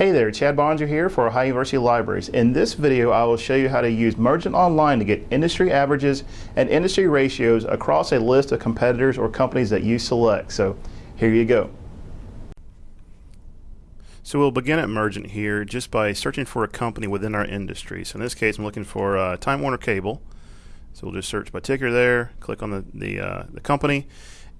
Hey there, Chad Bonser here for Ohio University Libraries. In this video, I will show you how to use Mergent Online to get industry averages and industry ratios across a list of competitors or companies that you select. So here you go. So we'll begin at Mergent here just by searching for a company within our industry. So in this case, I'm looking for uh, Time Warner Cable. So we'll just search by ticker there, click on the, the, uh, the company,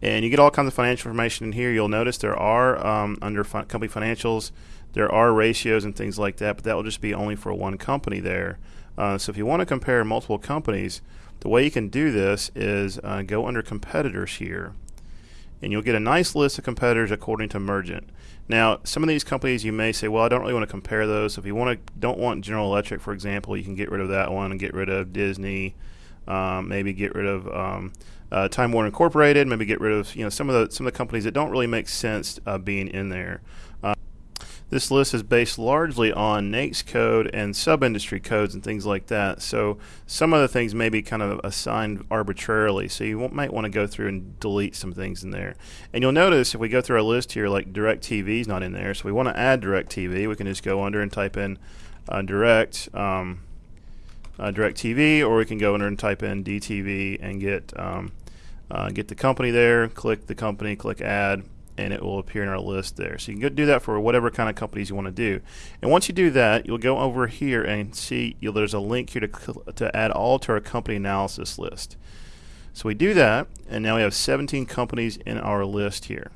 and you get all kinds of financial information in here. You'll notice there are, um, under fi company financials, there are ratios and things like that, but that will just be only for one company there. Uh, so if you want to compare multiple companies, the way you can do this is uh, go under competitors here, and you'll get a nice list of competitors according to Mergent. Now, some of these companies you may say, well, I don't really want to compare those. So If you want to, don't want General Electric, for example, you can get rid of that one and get rid of Disney, um, maybe get rid of um, uh, Time Warner Incorporated, maybe get rid of you know some of the some of the companies that don't really make sense uh, being in there. Uh, this list is based largely on NAICS code and sub-industry codes and things like that. So some of the things may be kind of assigned arbitrarily. So you might want to go through and delete some things in there. And you'll notice if we go through our list here, like DirecTV is not in there. So we want to add DirecTV. We can just go under and type in uh, Direct. Um, uh, DirecTV, or we can go under and type in DTV and get um, uh, get the company there. Click the company, click Add, and it will appear in our list there. So you can go do that for whatever kind of companies you want to do. And once you do that, you'll go over here and see you there's a link here to to add all to our company analysis list. So we do that, and now we have 17 companies in our list here.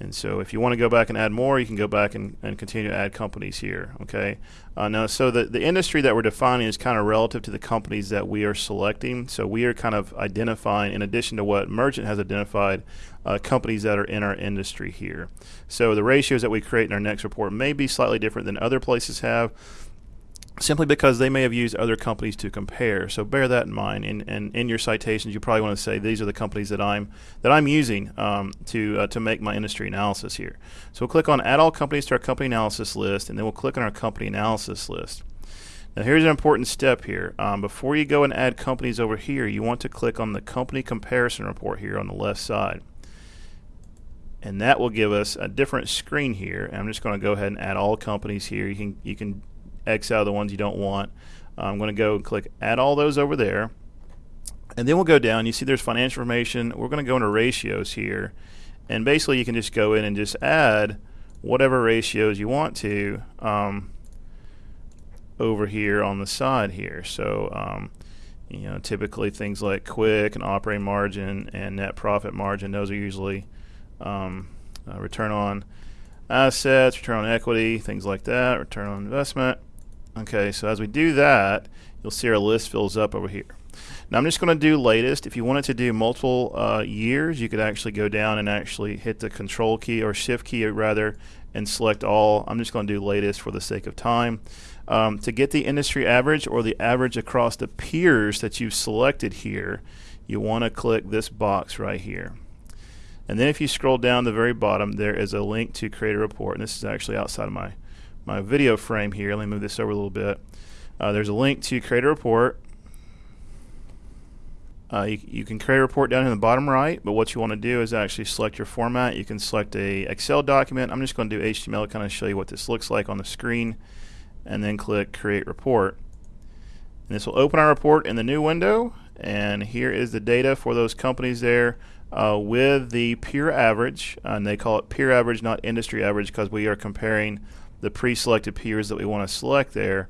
And so if you want to go back and add more, you can go back and, and continue to add companies here. Okay. Uh, now, so the, the industry that we're defining is kind of relative to the companies that we are selecting. So we are kind of identifying, in addition to what Mergent has identified, uh, companies that are in our industry here. So the ratios that we create in our next report may be slightly different than other places have simply because they may have used other companies to compare. So bear that in mind. And, and in your citations, you probably want to say these are the companies that I'm that I'm using um, to uh, to make my industry analysis here. So we'll click on Add All Companies to our company analysis list, and then we'll click on our company analysis list. Now here's an important step here. Um, before you go and add companies over here, you want to click on the company comparison report here on the left side. And that will give us a different screen here. And I'm just going to go ahead and add all companies here. You can you can X out the ones you don't want. I'm going to go and click add all those over there. And then we'll go down. You see there's financial information. We're going to go into ratios here. And basically you can just go in and just add whatever ratios you want to um, over here on the side here. So um, you know, typically things like quick and operating margin and net profit margin, those are usually um, uh, return on assets, return on equity, things like that, return on investment. Okay, so as we do that, you'll see our list fills up over here. Now I'm just going to do latest. If you wanted to do multiple uh, years, you could actually go down and actually hit the control key or shift key rather and select all. I'm just going to do latest for the sake of time. Um, to get the industry average or the average across the peers that you've selected here, you want to click this box right here. And then if you scroll down the very bottom, there is a link to create a report. And this is actually outside of my my video frame here. Let me move this over a little bit. Uh, there's a link to create a report. Uh, you, you, can create a report down in the bottom right, but what you want to do is actually select your format. You can select a Excel document. I'm just going to do HTML to kind of show you what this looks like on the screen, and then click Create Report. And this will open our report in the new window, and here is the data for those companies there uh, with the peer average, and they call it peer average, not industry average, because we are comparing the pre-selected peers that we want to select there,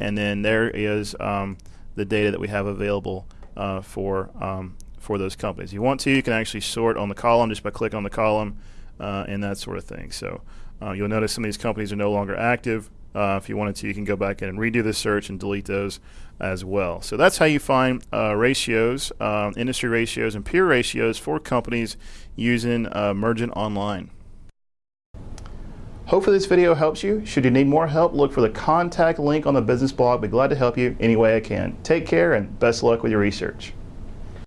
and then there is um, the data that we have available uh, for um, for those companies. If you want to, you can actually sort on the column just by clicking on the column uh, and that sort of thing. So uh, you'll notice some of these companies are no longer active. Uh, if you wanted to, you can go back in and redo the search and delete those as well. So that's how you find uh, ratios, um, industry ratios, and peer ratios for companies using uh, Mergent Online. Hopefully this video helps you. Should you need more help, look for the contact link on the business blog. Be glad to help you any way I can. Take care and best luck with your research.